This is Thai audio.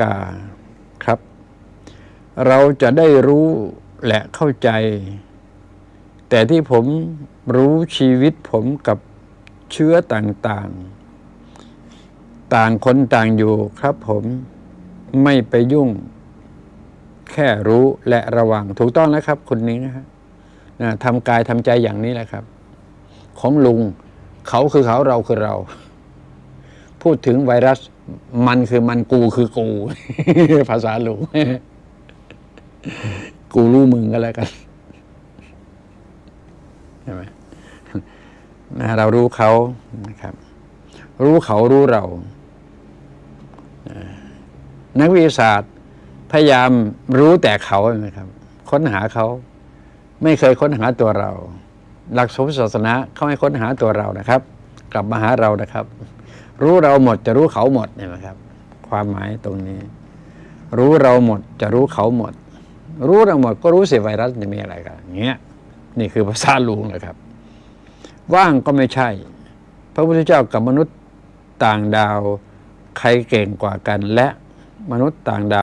กาครับ เราจะได้รู้และเข้าใจ แต่ที่ผมรู้ชีวิตผมกับเชื้อต่างๆ ต่างคนต่างอยู่ครับผมไม่ไปยุ่ง แค่รู้และระวัง ถูกต้องแล้วครับคนนี้นะฮะนะทำกายทำใจอย่างนี้แหละครับ ของลุงเขาคือเขาเราคือเรา พูดถึงไวรัส มันคือมันกูคือกู ภาษาลุงกูรู้มึงก็แล้วกันใช่ไหมเรารู้เขานะครับ รู้เขารู้เรา นักวิทยาศาสตร์พยายามรู้แต่เขานะครับ ค้นหาเขา ไม่เคยค้นหาตัวเรา หลักสมศาสนาเขาให้ค้นหาตัวเรานะครับ กลับมาหาเรานะครับ รู้เราหมดจะรู้เขาหมดเนี่ยนะครับ ความหมายตรงนี้ รู้เราหมดจะรู้เขาหมด รู้เราหมดก็รู้สิไวรัสจะมีอะไรกันอย่างเงี้ยนี่คือภาษาลุงนะครับ ว่างก็ไม่ใช่ พระพุทธเจ้ากับมนุษย์ต่างดาว ใครเก่งกว่ากันและมนุษย์ต่างดาว